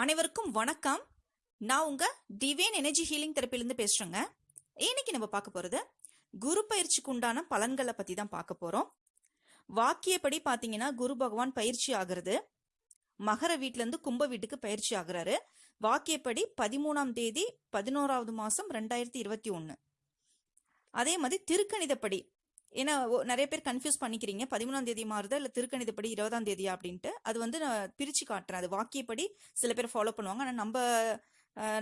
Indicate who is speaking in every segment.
Speaker 1: அனைவருக்கும் வணக்கம். நான் உங்க டிவைன் எனர்ஜி ஹீலிங் தெரப்பிலிருந்து பேசுறேங்க. இன்னைக்கு நம்ம பார்க்க போறது குரு பயிற்சிக்கு உண்டான பலன்களை பத்தி தான் பார்க்க போறோம். வாக்கியப்படி பாத்தீங்கன்னா குரு பகவான் பயிற்சி ஆகிறது. மகர வீட்டுல இருந்து கும்ப வீட்டுக்கு பயிற்சி ஆகுறாரு. வாக்கியப்படி பதிமூணாம் தேதி பதினோராவது மாசம் ரெண்டாயிரத்தி இருபத்தி ஒன்னு அதே மாதிரி திருக்கணிதப்படி ஏன்னா நிறைய பேர் கன்ஃபியூஸ் பண்ணிக்கிறீங்க. பதிமூணாம் தேதி மாறுதா? இல்லை திருக்கணிதப்படி இருபதாம் தேதியா? அப்படின்ட்டு. அது வந்து நான் பிரித்து காட்டுறேன். அது வாக்கியப்படி சில பேர் ஃபாலோ பண்ணுவாங்க. ஆனால் நம்ம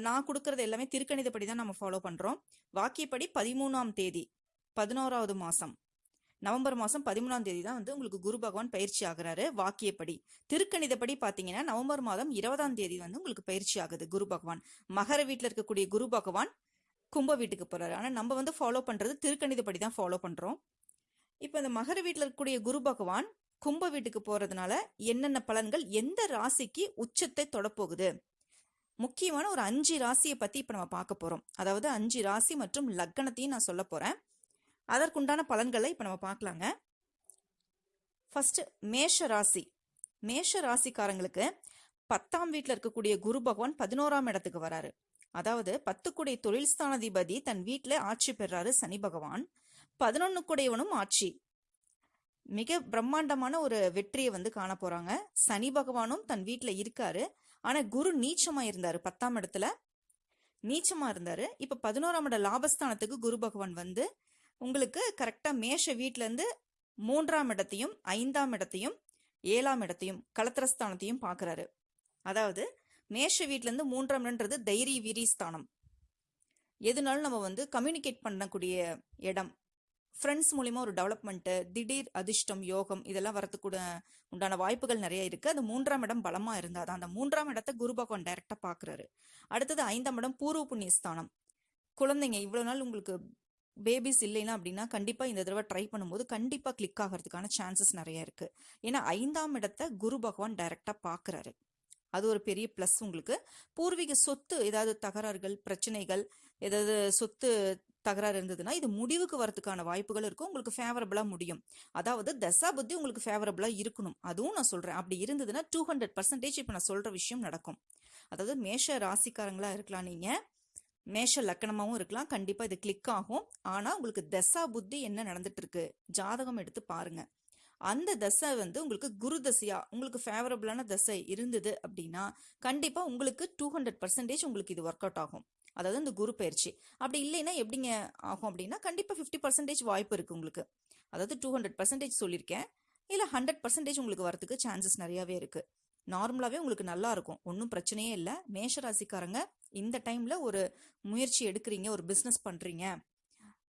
Speaker 1: நான் கொடுக்கறது எல்லாமே திருக்கணிதப்படி தான் நம்ம ஃபாலோ பண்ணுறோம் வாக்கியப்படி பதிமூணாம் தேதி பதினோராவது மாதம் நவம்பர் மாதம் பதிமூணாம் தேதி தான் வந்து உங்களுக்கு குரு பகவான் பயிற்சி ஆகுறாரு வாக்கியப்படி. திருக்கணிதப்படி பார்த்தீங்கன்னா நவம்பர் மாதம் இருபதாம் தேதி வந்து உங்களுக்கு பயிற்சி ஆகுது குரு பகவான். மகர வீட்டில் இருக்கக்கூடிய குரு பகவான் கும்ப வீட்டுக்கு போறாரு. ஆனா நம்ம வந்து ஃபாலோ பண்றது திருக்கணிதப்படி தான் ஃபாலோ பண்றோம். இப்போ இந்த மகர வீட்டில் இருக்கக்கூடிய குரு பகவான் கும்ப வீட்டுக்கு போறதுனால என்னென்ன பலன்கள் எந்த ராசிக்கு உச்சத்தை தொடப்போகுது? முக்கியமான ஒரு அஞ்சு ராசியை பத்தி இப்ப நம்ம பார்க்க போறோம். அதாவது அஞ்சு ராசி மற்றும் லக்கணத்தையும் நான் சொல்ல போறேன். அதற்குண்டான பலன்களை இப்ப நம்ம பார்க்கலாங்க. ஃபர்ஸ்ட் மேஷ ராசி. மேஷ ராசிக்காரங்களுக்கு பத்தாம் வீட்டில் இருக்கக்கூடிய குரு பகவான் பதினோராம் இடத்துக்கு வராரு. அதாவது பத்துக்குடைய தொழில் ஸ்தானாதிபதி தன் வீட்டில் ஆட்சி பெறாரு சனி பகவான். பதினொன்னுக்குடையவனும் ஆட்சி. மிக பிரம்மாண்டமான ஒரு வெற்றியை வந்து காண போறாங்க. சனி பகவானும் தன் வீட்டில் இருக்காரு. ஆனா குரு நீச்சமா இருந்தாரு பத்தாம் இடத்துல. நீச்சமா இருந்தாரு. இப்ப பதினோராம் இட லாபஸ்தானத்துக்கு குரு பகவான் வந்து உங்களுக்கு கரெக்டா மேஷ வீட்டுல இருந்து மூன்றாம் இடத்தையும் ஐந்தாம் இடத்தையும் ஏழாம் இடத்தையும் களத்திரஸ்தானத்தையும் பாக்குறாரு. அதாவது மேஷ வீட்டுல இருந்து மூன்றாம் இடம்ன்றது தைரிய வீரி ஸ்தானம். எதுனாலும் நம்ம வந்து கம்யூனிகேட் பண்ணக்கூடிய இடம். ஃப்ரெண்ட்ஸ் மூலிமா ஒரு டெவலப்மெண்ட்டு திடீர் அதிர்ஷ்டம் யோகம் இதெல்லாம் வரத்துக்கூட உண்டான வாய்ப்புகள் நிறைய இருக்குது அது மூன்றாம் இடம் பலமாக இருந்தால் தான் அந்த மூன்றாம் இடத்தை குரு பகவான் டைரெக்டாக பார்க்குறாரு அடுத்தது ஐந்தாம் இடம் பூர்வ புண்ணிய ஸ்தானம் குழந்தைங்க இவ்வளோ நாள் உங்களுக்கு பேபிஸ் இல்லைன்னா அப்படின்னா கண்டிப்பாக இந்த தடவை ட்ரை பண்ணும்போது கண்டிப்பாக கிளிக் ஆகிறதுக்கான சான்சஸ் நிறைய இருக்குது ஏன்னா ஐந்தாம் இடத்தை குரு பகவான் டைரெக்டாக பார்க்குறாரு அது ஒரு பெரிய ப்ளஸ் உங்களுக்கு. பூர்வீக சொத்து ஏதாவது தகராறுகள் பிரச்சனைகள் ஏதாவது சொத்து தகராறு இருந்ததுன்னா இது முடிவுக்கு வரதுக்கான வாய்ப்புகள் இருக்கும். உங்களுக்கு ஃபேவரபிளா முடியும். அதாவது தசா புத்தி உங்களுக்கு ஃபேவரபிளா இருக்கணும். அதுவும் நான் சொல்கிறேன் அப்படி இருந்ததுன்னா டூ ஹண்ட்ரட் பர்சன்டேஜ் இப்போ நான் சொல்கிற விஷயம் நடக்கும். அதாவது மேஷ ராசிக்காரங்களாக இருக்கலாம் நீங்கள் மேஷ லக்கணமாகவும் இருக்கலாம். கண்டிப்பாக இது கிளிக் ஆகும். ஆனால் உங்களுக்கு தசா புத்தி என்ன நடந்துட்டு இருக்கு ஜாதகம் எடுத்து பாருங்க. அந்த தசை வந்து உங்களுக்கு குரு தசையா உங்களுக்கு ஃபேவரபிளான தசை இருந்தது அப்படின்னா கண்டிப்பாக உங்களுக்கு டூ ஹண்ட்ரட் பர்சன்டேஜ் உங்களுக்கு இது ஒர்க் அவுட் ஆகும். அதாவது இந்த குரு பயிற்சி. அப்படி இல்லைன்னா எப்படிங்க ஆகும் அப்படின்னா கண்டிப்பாக ஃபிஃப்டி பர்சன்டேஜ் வாய்ப்பு இருக்குது உங்களுக்கு. அதாவது டூ ஹண்ட்ரட் பர்சன்டேஜ் சொல்லியிருக்கேன். இல்லை ஹண்ட்ரட் பர்சன்டேஜ் உங்களுக்கு வரதுக்கு சான்சஸ் நிறையாவே இருக்குது நார்மலாகவே உங்களுக்கு நல்லா இருக்கும். ஒன்றும் பிரச்சனையே இல்லை. மேஷ ராசிக்காரங்க இந்த டைமில் ஒரு முயற்சி எடுக்கிறீங்க ஒரு பிஸ்னஸ் பண்ணுறீங்க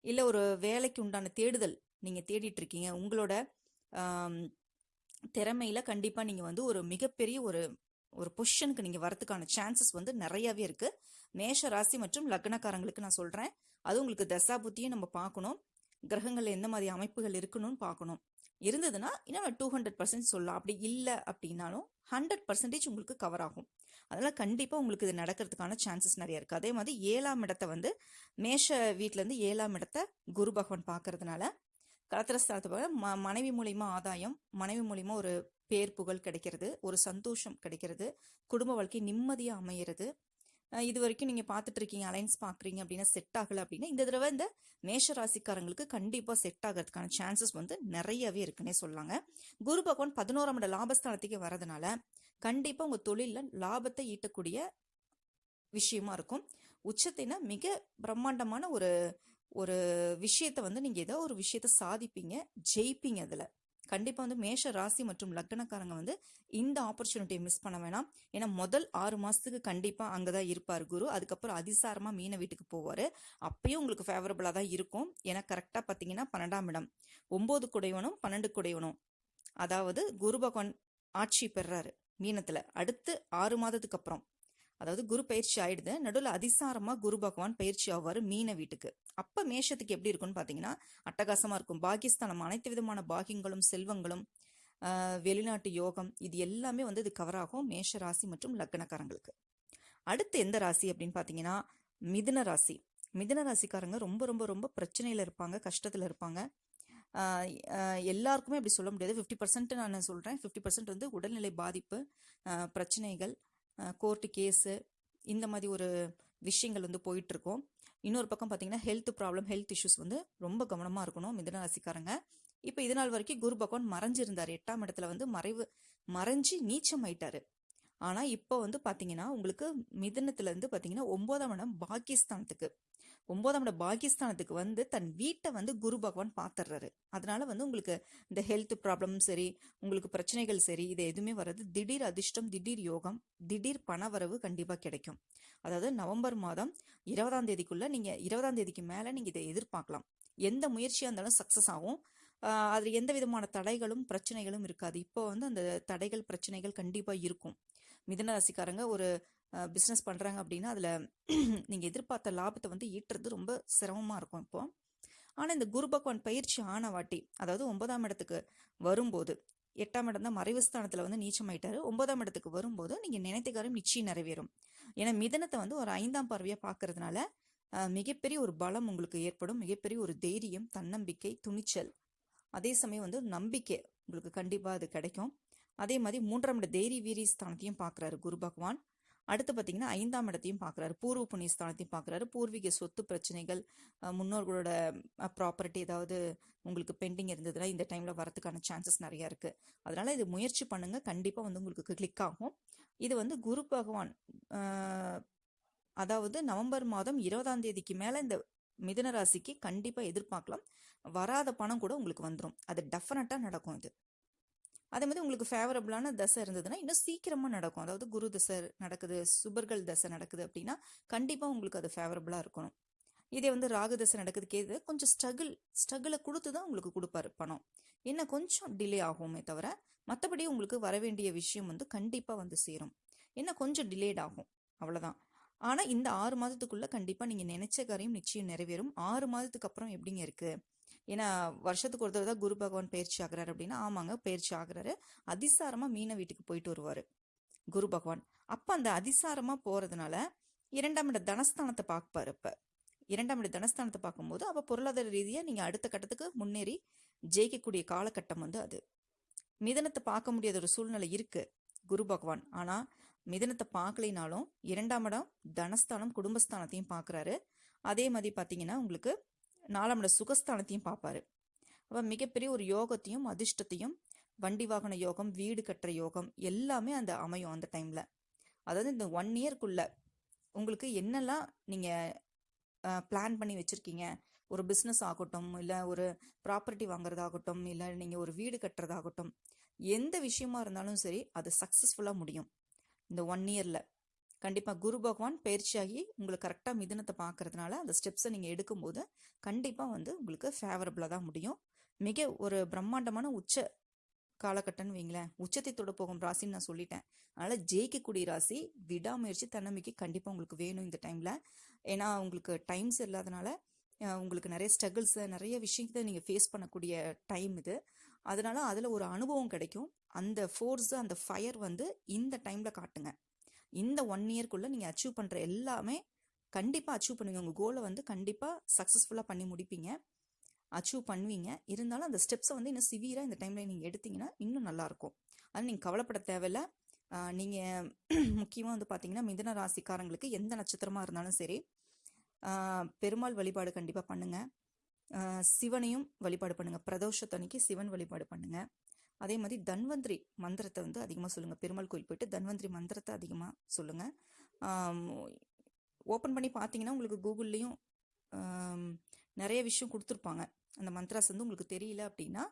Speaker 1: இல்லை ஒரு வேலைக்கு உண்டான தேடுதல் நீங்கள் தேடிட்டு இருக்கீங்க. உங்களோட திறமையில் கண்டிப்பாக நீங்கள் வந்து ஒரு மிகப்பெரிய ஒரு ஒரு பொசிஷனுக்கு நீங்கள் வரத்துக்கான சான்சஸ் வந்து நிறையவே இருக்குது மேஷ ராசி மற்றும் லக்னக்காரங்களுக்கு நான் சொல்கிறேன் அது உங்களுக்கு தசா புத்தியும் நம்ம பார்க்கணும். கிரகங்களில் எந்த மாதிரி அமைப்புகள் இருக்கணும்னு பார்க்கணும். இருந்ததுன்னா இன்னும் டூ ஹண்ட்ரட் பர்சன்ட் சொல்லலாம் அப்படி இல்லை அப்படின்னாலும் ஹண்ட்ரட் பர்சன்டேஜ் உங்களுக்கு கவர் ஆகும். அதனால் கண்டிப்பாக உங்களுக்கு இது நடக்கிறதுக்கான சான்சஸ் நிறைய இருக்குது அதே மாதிரி ஏழாம் இடத்தை வந்து மேஷ வீட்டிலேருந்து ஏழாம் இடத்தை குரு பகவான் பார்க்கறதுனால கலத்திரஸ்தானத்தை போல ம மனைவி மூலிமா ஆதாயம் மனைவி மூலிமா ஒரு பேர் புகழ் கிடைக்கிறது ஒரு சந்தோஷம் கிடைக்கிறது குடும்ப வாழ்க்கை நிம்மதியாக அமையிறது. இது வரைக்கும் நீங்கள் பார்த்துட்டு இருக்கீங்க அலைன்ஸ் பார்க்குறீங்க அப்படின்னா செட் ஆகலை அப்படின்னா இந்த தடவை இந்த மேஷ ராசிக்காரங்களுக்கு கண்டிப்பாக செட் ஆகிறதுக்கான சான்சஸ் வந்து நிறையவே இருக்குன்னே சொல்லாங்க. குரு பகவான் பதினோராம் இட லாபஸ்தானத்துக்கு வரதுனால கண்டிப்பாக உங்கள் தொழிலில் லாபத்தை ஈட்டக்கூடிய விஷயமா இருக்கும். உச்சத்தின மிக பிரம்மாண்டமான ஒரு ஒரு விஷயத்த வந்து நீங்கள் ஏதோ ஒரு விஷயத்த சாதிப்பீங்க ஜெயிப்பீங்க அதில். கண்டிப்பாக வந்து மேஷ ராசி மற்றும் லக்னக்காரங்க வந்து இந்த ஆப்பர்ச்சுனிட்டியை மிஸ் பண்ண வேணாம். ஏன்னா முதல் ஆறு மாதத்துக்கு கண்டிப்பாக அங்கே தான் இருப்பார் குரு. அதுக்கப்புறம் அதிசாரமாக மீன வீட்டுக்கு போவார். அப்பயும் உங்களுக்கு ஃபேவரபுளாக தான் இருக்கும். ஏன்னா கரெக்டாக பார்த்தீங்கன்னா பன்னெண்டாம் இடம். ஒம்பது குடையவனும் பன்னெண்டு குடையவனும் அதாவது குரு பகவான் ஆட்சி பெறாரு மீனத்தில். அடுத்து ஆறு மாதத்துக்கு அப்புறம். அதாவது குரு பயிற்சி ஆயிடுது. நடுவில் அதிசாரமா குரு பகவான் பயிற்சி ஆவாரு மீன வீட்டுக்கு. அப்ப மேஷத்துக்கு எப்படி இருக்கும்னு பாத்தீங்கன்னா அட்டகாசமா இருக்கும். பாகிஸ்தானம் அனைத்து விதமான பாகியங்களும் செல்வங்களும் வெளிநாட்டு யோகம் இது எல்லாமே வந்து இது கவர் ஆகும் மேஷ ராசி மற்றும் லக்னக்காரங்களுக்கு. அடுத்து எந்த ராசி அப்படின்னு பாத்தீங்கன்னா மிதுன ராசி. மிதுன ராசிக்காரங்க ரொம்ப ரொம்ப ரொம்ப பிரச்சனையில இருப்பாங்க கஷ்டத்துல இருப்பாங்க. எல்லாருக்குமே அப்படி சொல்ல முடியாது. ஃபிஃப்டி பர்சன்ட் நான் சொல்றேன். ஃபிஃப்டி பர்சன்ட் வந்து உடல்நிலை பாதிப்பு பிரச்சனைகள் கோர்ட்டு கேஸு இந்த மாதிரி ஒரு விஷயங்கள் வந்து போயிட்டுருக்கோம். இன்னொரு பக்கம் பார்த்தீங்கன்னா ஹெல்த் ப்ராப்ளம் ஹெல்த் இஷ்யூஸ் வந்து ரொம்ப கவனமாக இருக்கணும் மிதன ராசிக்காரங்க. இப்போ இது நாள் வரைக்கும் குரு பகவான் மறைஞ்சிருந்தார். எட்டாம் இடத்துல வந்து மறைவு மறைஞ்சு நீச்சம் ஆயிட்டாரு. ஆனால் இப்போ வந்து பார்த்தீங்கன்னா உங்களுக்கு மிதனத்துலேருந்து பார்த்தீங்கன்னா ஒன்பதாம் இடம் பாகிஸ்தானத்துக்கு ஒன்பதாம் இடம் பாகிஸ்தானத்துக்கு வந்து தன் வீட்டை வந்து குரு பகவான் பார்த்துடுறாரு அதனால வந்து உங்களுக்கு இந்த ஹெல்த் ப்ராப்ளம் சரி உங்களுக்கு பிரச்சனைகள் சரி இது எதுவுமே வராது. திடீர் அதிர்ஷ்டம் திடீர் யோகம் திடீர் பணவரவு கண்டிப்பாக கிடைக்கும். அதாவது நவம்பர் மாதம் இருபதாம் தேதிக்குள்ள நீங்க இருபதாம் தேதிக்கு மேல நீங்க இதை எதிர்பார்க்கலாம். எந்த முயற்சியாக இருந்தாலும் சக்சஸ் ஆகும். அதில் எந்த விதமான தடைகளும் பிரச்சனைகளும் இருக்காது. இப்போ வந்து அந்த தடைகள் பிரச்சனைகள் கண்டிப்பாக இருக்கும். மிதன ராசிக்காரங்க ஒரு பிஸ்னஸ் பண்ணுறாங்க அப்படின்னா அதில் நீங்கள் எதிர்பார்த்த லாபத்தை வந்து ஈட்டுறது ரொம்ப சிரமமாக இருக்கும் இப்போ. ஆனால் இந்த குரு பகவான் பயிற்சி ஆன வாட்டி அதாவது ஒன்பதாம் இடத்துக்கு வரும்போது எட்டாம் இடம் தான் மறைவு ஸ்தானத்தில் வந்து நீச்சமாயிட்டாரு ஒன்பதாம் இடத்துக்கு வரும்போது நீங்கள் நினைத்த காரியம் நிச்சயம் நிறைவேறும். ஏன்னா மிதனத்தை வந்து ஒரு ஐந்தாம் பார்வையாக பார்க்கறதுனால மிகப்பெரிய ஒரு பலம் உங்களுக்கு ஏற்படும். மிகப்பெரிய ஒரு தைரியம் தன்னம்பிக்கை துணிச்சல். அதே சமயம் வந்து நம்பிக்கை உங்களுக்கு கண்டிப்பாக அது கிடைக்கும். அதே மாதிரி மூன்றாம் இட தைரிய வீரி ஸ்தானத்தையும் பார்க்குறாரு குரு பகவான். அடுத்து பார்த்தீங்கன்னா ஐந்தாம் இடத்தையும் பார்க்குறாரு பூர்வ புண்ணிய ஸ்தானத்தையும் பூர்வீக சொத்து பிரச்சனைகள் முன்னோர்களோட ப்ராப்பர்ட்டி ஏதாவது உங்களுக்கு பெண்டிங் இருந்ததுன்னா இந்த டைமில் வரதுக்கான சான்சஸ் நிறையா இருக்குது அதனால் இது முயற்சி பண்ணுங்கள் கண்டிப்பாக வந்து உங்களுக்கு கிளிக் ஆகும். இது வந்து குரு பகவான் அதாவது நவம்பர் மாதம் இருபதாம் தேதிக்கு மேலே இந்த மிதுன ராசிக்கு கண்டிப்பாக எதிர்பார்க்கலாம். வராத பணம் கூட உங்களுக்கு வந்துடும் அது டெஃபினட்டாக நடக்கும் இது. அதே மாதிரி உங்களுக்கு ஃபேவரபுளான தசை இருந்ததுன்னா இன்னும் சீக்கிரமாக நடக்கும். அதாவது குரு தசை நடக்குது சுபர்கள் தசை நடக்குது அப்படின்னா கண்டிப்பாக உங்களுக்கு அது ஃபேவரபுளாக இருக்கணும். இதே வந்து ராகு தசை நடக்குது கேது கொஞ்சம் ஸ்ட்ரகிள் ஸ்ட்ரகிளை கொடுத்து தான் உங்களுக்கு கொடுப்பாரு பணம். என்ன கொஞ்சம் டிலே ஆகுமே தவிர மற்றபடி உங்களுக்கு வர வேண்டிய விஷயம் வந்து கண்டிப்பாக வந்து சேரும். என்ன கொஞ்சம் டிலேட் ஆகும். அவ்வளோதான் ஆனால் இந்த ஆறு மாதத்துக்குள்ளே கண்டிப்பாக நீங்கள் நினைச்ச காரியம் நிச்சயம் நிறைவேறும். ஆறு மாதத்துக்கு அப்புறம் எப்படிங்க இருக்குது ஏன்னா வருஷத்துக்கு ஒரு தான் குரு பகவான் பயிற்சி ஆகுறாரு அப்படின்னா ஆமாங்க பயிற்சி ஆகிறாரு. அதிசாரமாக மீன வீட்டுக்கு போயிட்டு வருவார் குரு பகவான். அப்போ அந்த அதிசாரமாக போகிறதுனால இரண்டாம் இட தனஸ்தானத்தை பார்ப்பாரு இப்போ. இரண்டாம் இட தனஸ்தானத்தை பார்க்கும்போது அப்போ பொருளாதார ரீதியாக நீங்கள் அடுத்த கட்டத்துக்கு முன்னேறி ஜெயிக்கக்கூடிய காலகட்டம் வந்து அது. மிதனத்தை பார்க்க முடியாத ஒரு சூழ்நிலை இருக்குது குரு பகவான். ஆனால் மிதனத்தை பார்க்கலைனாலும் இரண்டாம் இடம் தனஸ்தானம் குடும்பஸ்தானத்தையும் பார்க்குறாரு. அதே மாதிரி பார்த்தீங்கன்னா உங்களுக்கு நாலாம் சுகஸ்தானத்தையும் பார்ப்பாரு. அப்போ மிகப்பெரிய ஒரு யோகத்தையும் அதிர்ஷ்டத்தையும் வண்டி வாகன யோகம் வீடு கட்டுற யோகம் எல்லாமே அந்த அமையும் அந்த டைம்ல அதாவது இந்த ஒன் இயர்க்குள்ள உங்களுக்கு என்னெல்லாம் நீங்க பிளான் பண்ணி வச்சிருக்கீங்க? ஒரு பிஸ்னஸ் ஆகட்டும் இல்லை ஒரு ப்ராப்பர்ட்டி வாங்குறதாகட்டும் இல்லை நீங்கள் ஒரு வீடு கட்டுறதாகட்டும் எந்த விஷயமா இருந்தாலும் சரி அது சக்ஸஸ்ஃபுல்லாக முடியும். இந்த ஒன் இயரில் கண்டிப்பாக குரு பகவான் பயிற்சியாகி உங்களுக்கு கரெக்டாக மிதனத்தை பார்க்கறதுனால அந்த ஸ்டெப்ஸை நீங்கள் எடுக்கும்போது கண்டிப்பாக வந்து உங்களுக்கு ஃபேவரபுளாக தான் முடியும். மிக ஒரு பிரம்மாண்டமான உச்ச காலகட்டம்னு வைங்களேன். உச்சத்தை தொட போகும் ராசின்னு நான் சொல்லிட்டேன். அதனால் ஜெயிக்கக்கூடிய ராசி விடாமுயற்சி தன்னம்பிக்கை கண்டிப்பாக உங்களுக்கு வேணும் இந்த டைமில் ஏன்னா உங்களுக்கு டைம்ஸ் இல்லாதனால உங்களுக்கு நிறைய ஸ்ட்ரகிள்ஸை நிறைய விஷயத்தை நீங்கள் ஃபேஸ் பண்ணக்கூடிய டைம் இது. அதனால் அதில் ஒரு அனுபவம் கிடைக்கும். அந்த ஃபோர்ஸு அந்த ஃபயர் வந்து இந்த டைமில் காட்டுங்க. இந்த ஒன் இயர்க்குள்ளே நீங்கள் அச்சீவ் பண்ணுற எல்லாமே கண்டிப்பாக அச்சீவ் பண்ணுவீங்க. உங்கள் கோலை வந்து கண்டிப்பாக சக்ஸஸ்ஃபுல்லாக பண்ணி முடிப்பீங்க. அச்சீவ் பண்ணுவீங்க. இருந்தாலும் அந்த ஸ்டெப்ஸை வந்து இன்னும் சிவியராக இந்த டைமில் நீங்கள் எடுத்தீங்கன்னா இன்னும் நல்லாயிருக்கும். அதனால் நீங்கள் கவலைப்பட தேவையில்ல. நீங்கள் முக்கியமாக வந்து பார்த்தீங்கன்னா மிதன ராசிக்காரங்களுக்கு எந்த நட்சத்திரமாக இருந்தாலும் சரி பெருமாள் வழிபாடு கண்டிப்பாக பண்ணுங்கள் சிவனையும் வழிபாடு பண்ணுங்கள் பிரதோஷத்தன்னைக்கு சிவன் வழிபாடு பண்ணுங்கள் அதே மாதிரி தன்வந்திரி மந்திரத்தை வந்து அதிகமாக சொல்லுங்கள் பெருமாள் கோயில் போயிட்டு தன்வந்திரி மந்திரத்தை அதிகமாக சொல்லுங்கள் ஓப்பன் பண்ணி பார்த்தீங்கன்னா உங்களுக்கு கூகுள்லேயும் நிறைய விஷயம் கொடுத்துருப்பாங்க. அந்த மந்த்ராஸ் வந்து உங்களுக்கு தெரியல அப்படின்னா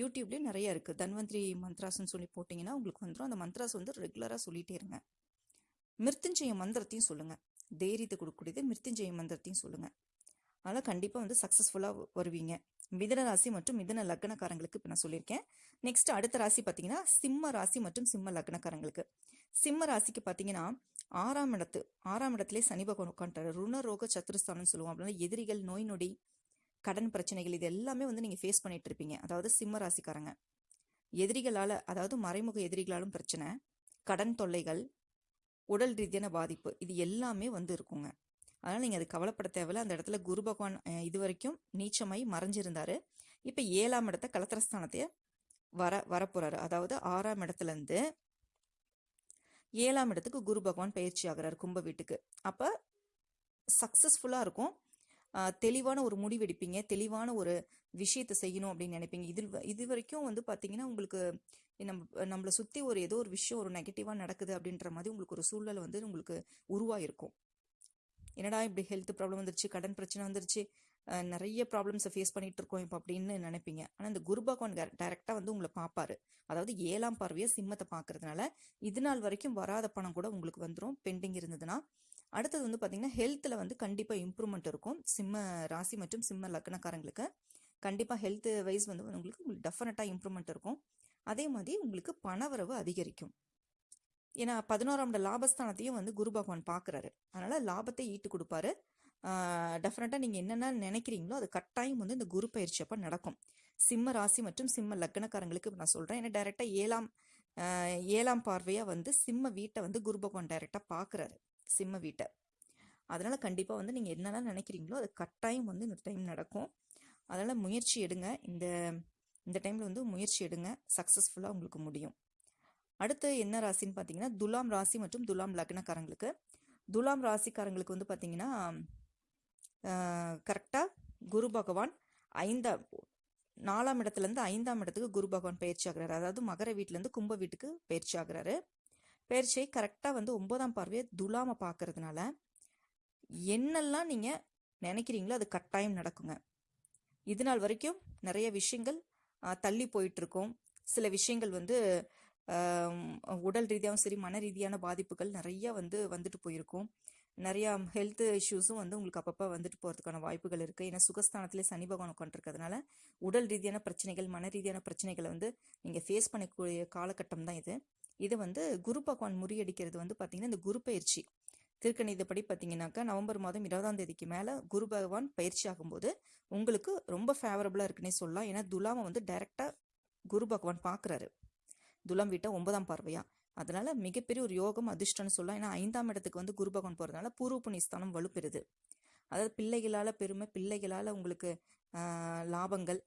Speaker 1: யூடியூப்லேயும் நிறைய இருக்குது தன்வந்திரி மந்த்ராஸ்ன்னு சொல்லி போட்டிங்கன்னா உங்களுக்கு வந்துடும் அந்த மந்த்ராஸ் வந்து ரெகுலராக சொல்லிகிட்டே இருங்க. மிருத்யுஞ்சய மந்திரத்தையும் சொல்லுங்கள் தைரியத்தை கொடுக்கக்கூடியது மிருத்யுஞ்சய மந்திரத்தையும் சொல்லுங்கள் அதனால் கண்டிப்பாக வந்து சக்ஸஸ்ஃபுல்லாக வருவீங்க. மிதன ராசி மற்றும் மிதன லக்னக்காரங்களுக்கு இப்போ நான் சொல்லியிருக்கேன். நெக்ஸ்ட் அடுத்த ராசி பார்த்தீங்கன்னா சிம்ம ராசி மற்றும் சிம்ம லக்னக்காரங்களுக்கு. சிம்ம ராசிக்கு பார்த்தீங்கன்னா ஆறாம் இடத்து ஆறாம் இடத்திலே சனி பகவான் உட்காந்துட்டாரு ருணரோக சத்துருஸ்தானம் சொல்லுவோம். அப்படின்னா எதிரிகள் நோய் நொடி கடன் பிரச்சனைகள் இது எல்லாமே வந்து நீங்கள் ஃபேஸ் பண்ணிட்டு இருப்பீங்க. அதாவது சிம்ம ராசிக்காரங்க. எதிரிகளால் அதாவது மறைமுக எதிரிகளாலும் பிரச்சனை கடன் தொல்லைகள் உடல் ரீதியான பாதிப்பு இது எல்லாமே வந்து இருக்குங்க. அதனால் நீங்கள் அது கவலைப்பட தேவையில்ல. அந்த இடத்துல குரு பகவான் இது வரைக்கும் நீச்சமாய் மறைஞ்சிருந்தார். இப்போ ஏழாம் இடத்த கலத்திரஸ்தானத்தையே வர வரப்போகிறாரு அதாவது ஆறாம் இடத்துலேருந்து ஏழாம் இடத்துக்கு குரு பகவான் பயிற்சி ஆகிறார் கும்ப வீட்டுக்கு. அப்போ சக்ஸஸ்ஃபுல்லாக இருக்கும். தெளிவான ஒரு முடிவெடுப்பீங்க தெளிவான ஒரு விஷயத்தை செய்யணும் அப்படின்னு நினைப்பீங்க. இதில் இது வரைக்கும் வந்து பார்த்தீங்கன்னா உங்களுக்கு நம்ம நம்மளை சுற்றி ஒரு ஏதோ ஒரு விஷயம் ஒரு நெகட்டிவாக நடக்குது அப்படின்ற மாதிரி உங்களுக்கு ஒரு சூழ்நிலை வந்து உங்களுக்கு உருவாயிருக்கும். என்னடா இப்படி ஹெல்த் ப்ராப்ளம் வந்துருச்சு கடன் பிரச்சனை வந்துருச்சு நிறைய ப்ராப்ளம்ஸை ஃபேஸ் பண்ணிட்டு இருக்கோம் இப்போ அப்படின்னு நினைப்பீங்க. ஆனால் இந்த குரு பகவான் டைரெக்டாக வந்து உங்களை பார்ப்பாரு. அதாவது ஏழாம் பார்வையை சிம்மத்தை பார்க்கறதுனால இது நாள் வரைக்கும் வராத பணம் கூட உங்களுக்கு வந்துடும் பெண்டிங் இருந்ததுன்னா. அடுத்தது வந்து பார்த்தீங்கன்னா ஹெல்த்தில் வந்து கண்டிப்பாக இம்ப்ரூவ்மெண்ட் இருக்கும். சிம்ம ராசி மற்றும் சிம்ம லக்னக்காரங்களுக்கு கண்டிப்பாக ஹெல்த் வைஸ் வந்து உங்களுக்கு உங்களுக்கு டெஃபினட்டாக இம்ப்ரூவ்மெண்ட் இருக்கும். அதே மாதிரி உங்களுக்கு பணவரவு அதிகரிக்கும். ஏன்னா பதினோராம் லாபஸ்தானத்தையும் வந்து குரு பகவான் பார்க்குறாரு அதனால் லாபத்தை ஈட்டு கொடுப்பாரு. டெஃபினட்டாக நீங்கள் என்னென்ன நினைக்கிறீங்களோ அது கட்டாயம் வந்து இந்த குரு பயிற்சி அப்போ நடக்கும். சிம்ம ராசி மற்றும் சிம்ம லக்னக்காரங்களுக்கு நான் சொல்கிறேன் ஏன்னா டைரெக்டாக ஏழாம் ஏழாம் பார்வையாக வந்து சிம்ம வீட்டை வந்து குரு பகவான் டைரெக்டாக பார்க்குறாரு சிம்ம வீட்டை. அதனால் கண்டிப்பாக வந்து நீங்கள் என்னென்ன நினைக்கிறீங்களோ அது கட்டாயம் வந்து இந்த டைம் நடக்கும். அதனால் முயற்சி எடுங்க. இந்த இந்த டைமில் வந்து முயற்சி எடுங்க. சக்ஸஸ்ஃபுல்லாக உங்களுக்கு முடியும். அடுத்து என்ன ராசின்னு பார்த்தீங்கன்னா துலாம் ராசி மற்றும் துலாம் லக்னக்காரங்களுக்கு. துலாம் ராசிக்காரங்களுக்கு வந்து பார்த்தீங்கன்னா கரெக்டாக குரு பகவான் ஐந்தாம் நாலாம் இடத்துலேருந்து ஐந்தாம் இடத்துக்கு குரு பகவான் பயிற்சி ஆகிறாரு. அதாவது மகர வீட்டிலேருந்து கும்ப வீட்டுக்கு பயிற்சி ஆகிறாரு. பயிற்சியை கரெக்டாக வந்து ஒன்பதாம் பார்வையை துலாமை பார்க்கறதுனால என்னெல்லாம் நீங்கள் நினைக்கிறீங்களோ அது கட்டாயம் நடக்குங்க. இது நாள் வரைக்கும் நிறைய விஷயங்கள் தள்ளி போயிட்டுருக்கும் சில விஷயங்கள் வந்து உடல் ரீதியாகவும் சரி மன ரீதியான பாதிப்புகள் நிறைய வந்து வந்துட்டு போயிருக்கும். நிறையா ஹெல்த் இஷ்யூஸும் வந்து உங்களுக்கு அப்பப்போ வந்துட்டு போகிறதுக்கான வாய்ப்புகள் இருக்குது ஏன்னா சுகஸ்தானத்திலே சனி பகவான் உட்காந்துருக்கிறதுனால உடல் ரீதியான பிரச்சனைகள் மன ரீதியான பிரச்சனைகளை வந்து நீங்கள் ஃபேஸ் பண்ணக்கூடிய காலகட்டம் தான் இது. இது வந்து குரு பகவான் முறியடிக்கிறது வந்து பார்த்திங்கன்னா இந்த குரு பயிற்சி. திருக்கணிதப்படி பார்த்தீங்கன்னாக்கா நவம்பர் மாதம் இருபதாம் தேதிக்கு மேலே குரு பகவான் பயிற்சி ஆகும்போது உங்களுக்கு ரொம்ப ஃபேவரபுளாக இருக்குன்னே சொல்லலாம். ஏன்னா துலாமை வந்து டைரெக்டாக குரு பகவான் பார்க்குறாரு துலம் வீட்டை ஒன்பதாம் பார்வையா? அதனால மிகப்பெரிய ஒரு யோகம் அதிர்ஷ்டம்னு சொல்லலாம். ஏன்னா ஐந்தாம் இடத்துக்கு வந்து குரு பகவான் போகிறதுனால பூர்வ புண்ணியஸ்தானம் வலுப்பெறுது. அதாவது பிள்ளைகளால் பெருமை பிள்ளைகளால் உங்களுக்கு லாபங்கள்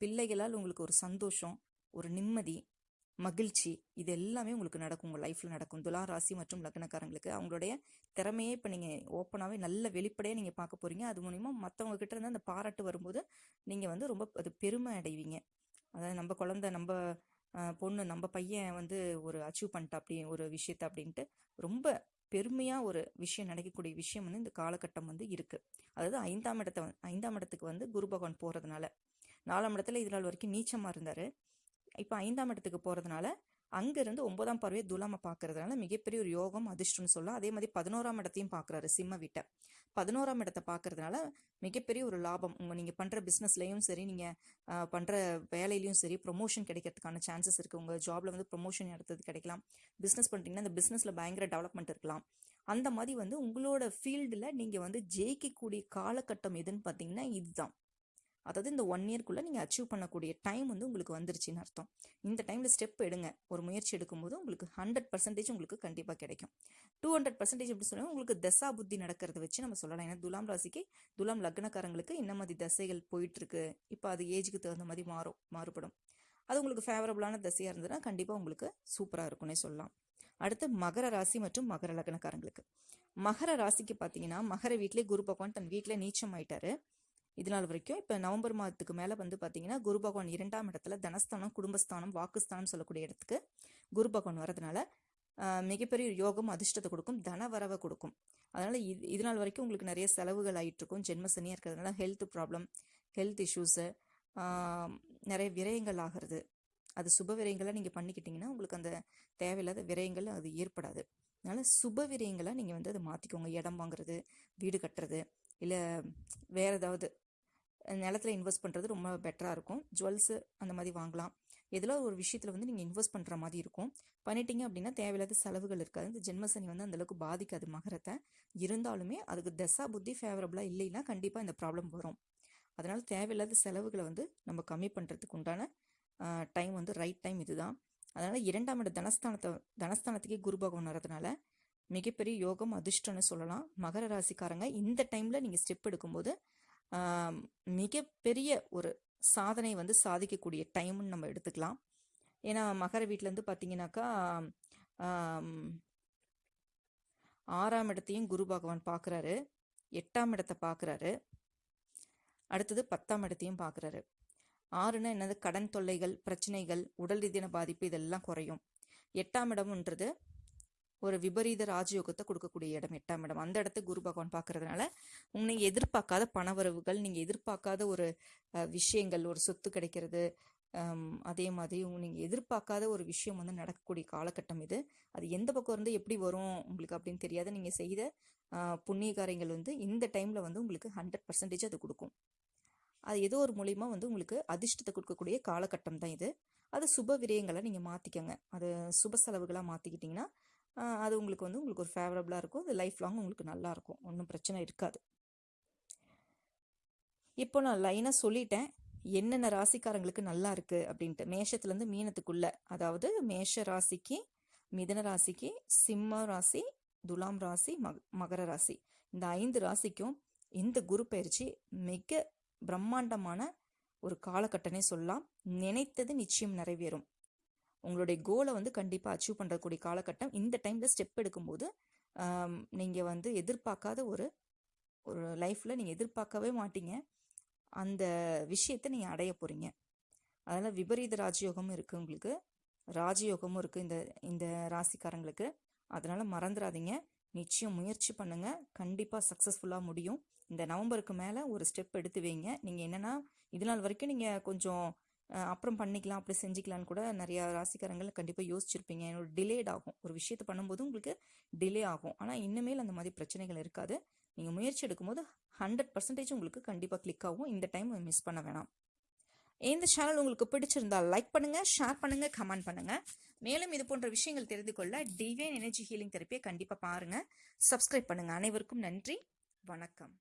Speaker 1: பிள்ளைகளால் உங்களுக்கு ஒரு சந்தோஷம் ஒரு நிம்மதி மகிழ்ச்சி இது எல்லாமே உங்களுக்கு நடக்கும். உங்கள் லைஃப்பில் நடக்கும். துலா ராசி மற்றும் லக்னக்காரங்களுக்கு அவங்களுடைய திறமையே இப்போ நீங்கள் ஓப்பனாகவே நல்ல வெளிப்படையாக நீங்கள் பார்க்க போகிறீங்க அது மூலிமா மற்றவங்க கிட்ட இருந்து அந்த பாராட்டு வரும்போது நீங்கள் வந்து ரொம்ப அது பெருமை அடைவீங்க. அதாவது நம்ம குழந்தை நம்ம பொண்ணு நம்ம பையன் வந்து ஒரு அச்சீவ் பண்ணிட்டா அப்படி ஒரு விஷயத்த அப்படின்ட்டு ரொம்ப பெருமையாக ஒரு விஷயம் நடக்கக்கூடிய விஷயம் வந்து இந்த காலகட்டம் வந்து இருக்குது அதாவது ஐந்தாம் இடத்த ஐந்தாம் இடத்துக்கு வந்து குரு பகவான் போகிறதுனால நாலாம் இடத்துல இது நாள் வரைக்கும் நீச்சமாக இருந்தார். இப்போ ஐந்தாம் இடத்துக்கு போகிறதுனால அங்கேருந்து ஒன்பதாம் பார்வையை துலாம பார்க்கறதுனால மிகப்பெரிய ஒரு யோகம் அதிர்ஷ்டம்னு சொல்லலாம். அதே மாதிரி பதினோராம் இடத்தையும் பார்க்குறாரு சிம்ம வீட்டை. பதினோராம் இடத்தை பார்க்கறதுனால மிகப்பெரிய ஒரு லாபம். உங்கள் நீங்கள் பண்ணுற பிஸ்னஸ்லையும் சரி நீங்கள் பண்ணுற வேலையிலையும் சரி ப்ரொமோஷன் கிடைக்கிறதுக்கான சான்சஸ் இருக்குது உங்கள் ஜாப்ல வந்து ப்ரொமோஷன் எடுத்தது கிடைக்கலாம். பிஸ்னஸ் பண்ணுறீங்கன்னா அந்த பிஸ்னஸில் பயங்கர டெவலப்மெண்ட் இருக்கலாம். அந்த மாதிரி வந்து உங்களோட ஃபீல்டில் நீங்கள் வந்து ஜெயிக்கக்கூடிய காலகட்டம் எதுன்னு பார்த்தீங்கன்னா இதுதான். அதாவது இந்த ஒன் இயர்க்குள்ளே நீங்கள் அச்சீவ் பண்ணக்கூடிய டைம் வந்து உங்களுக்கு வந்துருச்சுன்னு அர்த்தம். இந்த டைமில் ஸ்டெப் எடுங்க. ஒரு முயற்சி எடுக்கும்போது உங்களுக்கு ஹண்ட்ரட் பர்சன்டேஜ் உங்களுக்கு கண்டிப்பாக கிடைக்கும். டூ ஹண்ட்ரட் பர்சன்டேஜ் எப்படி சொல்லுங்கள் உங்களுக்கு தசா புத்தி நடக்கிறத வச்சு நம்ம சொல்லலாம். ஏன்னா துலாம் ராசிக்கு துலாம் லக்னக்காரங்களுக்கு என்ன மாதிரி தசைகள் போயிட்டுருக்கு. இப்போ அது ஏஜுக்கு தகுந்த மாதிரி மாறும் மாறுபடும். அது உங்களுக்கு ஃபேவரபுளான தசையாக இருந்ததுன்னா கண்டிப்பாக உங்களுக்கு சூப்பராக இருக்கும்னே சொல்லலாம். அடுத்து மகர ராசி மற்றும் மகர லக்னக்காரங்களுக்கு. மகர ராசிக்கு பார்த்தீங்கன்னா மகர வீட்டிலே குரு பகவான் தன் வீட்டில் நீச்சம் ஆயிட்டாரு. இது நாள் வரைக்கும் இப்போ நவம்பர் மாதத்துக்கு மேலே வந்து பார்த்தீங்கன்னா குரு பகவான் இரண்டாம் இடத்துல தனஸ்தானம் குடும்பஸ்தானம் வாக்குஸ்தானம் சொல்லக்கூடிய இடத்துக்கு குரு பகவான் வரதுனால மிகப்பெரிய யோகம் அதிர்ஷ்டத்தை கொடுக்கும் தன வரவை கொடுக்கும். அதனால் இது இது நாள் வரைக்கும் உங்களுக்கு நிறைய செலவுகள் ஆயிட்டு இருக்கும் இருக்கிறதுனால ஹெல்த் ப்ராப்ளம் ஹெல்த் இஷ்யூஸு நிறைய விரயங்கள் ஆகிறது. அது சுப விரயங்களை நீங்கள் பண்ணிக்கிட்டீங்கன்னா உங்களுக்கு அந்த தேவையில்லாத விரயங்கள் அது ஏற்படாது. அதனால் சுப விரயங்களாக நீங்கள் வந்து அதை மாற்றிக்கோங்க இடம் வாங்குறது வீடு கட்டுறது இல்லை வேறு ஏதாவது நிலத்துல இன்வெஸ்ட் பண்ணுறது ரொம்ப பெட்டராக இருக்கும். ஜுவல்ஸு அந்த மாதிரி வாங்கலாம். எதில் ஒரு விஷயத்தில் வந்து நீங்கள் இன்வெஸ்ட் பண்ணுற மாதிரி இருக்கும். பண்ணிட்டீங்க அப்படின்னா தேவையில்லாத செலவுகள் இருக்காது. இந்த ஜென்மசனி வந்து அந்தளவுக்கு பாதிக்காது மகரத்தை. இருந்தாலுமே அதுக்கு தசா புத்தி ஃபேவரபுளாக இல்லைன்னா கண்டிப்பாக இந்த ப்ராப்ளம் வரும். அதனால் தேவையில்லாத செலவுகளை வந்து நம்ம கம்மி பண்ணுறதுக்கு உண்டான டைம் வந்து ரைட் டைம் இதுதான். அதனால் இரண்டாம் இட தனஸ்தானத்தை தனஸ்தானத்துக்கே குரு பகவான் வரதுனால மிகப்பெரிய யோகம் அதிர்ஷ்டம்னு சொல்லலாம். மகர ராசிக்காரங்க இந்த டைமில் நீங்கள் ஸ்டெப் எடுக்கும்போது மிகப்பெரிய ஒரு சாதனை வந்து சாதிக்கக்கூடிய டைம்னு நம்ம எடுத்துக்கலாம். ஏன்னா மகர வீட்டிலேருந்து பார்த்தீங்கன்னாக்கா ஆறாம் இடத்தையும் குரு பகவான் பார்க்குறாரு எட்டாம் இடத்தை பார்க்குறாரு அடுத்தது பத்தாம் இடத்தையும் பார்க்குறாரு ஆறுனா என்னது? கடன் தொல்லைகள் பிரச்சனைகள் உடல் ரீதியான பாதிப்பு இதெல்லாம் குறையும். எட்டாம் இடம்ன்றது ஒரு விபரீத ராஜயோகத்தை கொடுக்கக்கூடிய இடம் எட்டாம் இடம். அந்த இடத்த குரு பகவான் பார்க்கறதுனால நீங்கள் எதிர்பார்க்காத பணவரவுகள் நீங்கள் எதிர்பார்க்காத ஒரு விஷயங்கள் ஒரு சொத்து கிடைக்கிறது அதே மாதிரி நீங்கள் எதிர்பார்க்காத ஒரு விஷயம் வந்து நடக்கக்கூடிய காலகட்டம் இது. அது எந்த பக்கம் இருந்து எப்படி வரும் உங்களுக்கு அப்படின்னு தெரியாது நீங்கள் செய்த புண்ணிய காரியங்கள் வந்து இந்த டைமில் வந்து உங்களுக்கு ஹண்ட்ரட் பர்சன்டேஜ் அது கொடுக்கும். அது ஏதோ ஒரு மூலியமா வந்து உங்களுக்கு அதிர்ஷ்டத்தை கொடுக்கக்கூடிய காலகட்டம் தான் இது. அது சுப விரயங்களை நீங்கள் மாற்றிக்கங்க அது சுப செலவுகளாக மாற்றிக்கிட்டிங்கன்னா அது உங்களுக்கு வந்து உங்களுக்கு ஒரு ஃபேவரபுளாக இருக்கும். அது லைஃப் லாங் உங்களுக்கு நல்லா இருக்கும். ஒன்றும் பிரச்சனை இருக்காது. இப்போ நான் லைனாக சொல்லிட்டேன். என்னென்ன ராசிக்காரங்களுக்கு நல்லா இருக்கு அப்படின்ட்டு. மேஷத்துலேருந்து மீனத்துக்குள்ள. அதாவது மேஷ ராசிக்கு மிதன ராசிக்கு சிம்ம ராசி துலாம் ராசி மக மகர ராசி. இந்த ஐந்து ராசிக்கும் இந்த குரு பயிற்சி மிக பிரம்மாண்டமான ஒரு காலகட்டனே சொல்லலாம். நினைத்தது நிச்சயம் நிறைவேறும். உங்களுடைய கோலை வந்து கண்டிப்பாக அச்சீவ் பண்ணுறக்கூடிய காலகட்டம். இந்த டைமில் ஸ்டெப் எடுக்கும்போது நீங்கள் வந்து எதிர்பார்க்காத ஒரு ஒரு லைஃப்பில் நீங்கள் எதிர்பார்க்கவே மாட்டீங்க. அந்த விஷயத்தை நீங்கள் அடைய போகிறீங்க அதனால் விபரீத ராஜயோகமும் இருக்குது உங்களுக்கு. ராஜயோகமும் இருக்குது இந்த இந்த ராசிக்காரங்களுக்கு. அதனால் மறந்துடாதீங்க நிச்சயம் முயற்சி பண்ணுங்கள் கண்டிப்பாக சக்ஸஸ்ஃபுல்லாக முடியும். இந்த நவம்பருக்கு மேலே ஒரு ஸ்டெப் எடுத்து வைங்க. நீங்கள் என்னென்னா இது நாள் வரைக்கும் நீங்கள் கொஞ்சம் அப்புறம் பண்ணிக்கலாம் அப்படி செஞ்சுக்கலான்னு கூட நிறையா ராசிக்காரங்களை கண்டிப்பாக யோசிச்சிருப்பீங்க. என்னோட டிலேட் ஆகும். ஒரு விஷயத்தை பண்ணும்போது உங்களுக்கு டிலே ஆகும். ஆனால் இனிமேல் அந்த மாதிரி பிரச்சனைகள் இருக்காது. நீங்கள் முயற்சி எடுக்கும்போது ஹண்ட்ரட் பர்சன்டேஜ் உங்களுக்கு கண்டிப்பாக கிளிக் ஆகும். இந்த டைம் மிஸ் பண்ண வேணாம். இந்த சேனல் உங்களுக்கு பிடிச்சிருந்தால் லைக் பண்ணுங்க ஷேர் பண்ணுங்க கமெண்ட் பண்ணுங்க. மேலும் இது போன்ற விஷயங்கள் தெரிந்து கொள்ள டிவைன் எனர்ஜி ஹீலிங் தெரப்பியை கண்டிப்பாக பாருங்க. சப்ஸ்கிரைப் பண்ணுங்க. அனைவருக்கும் நன்றி. வணக்கம்.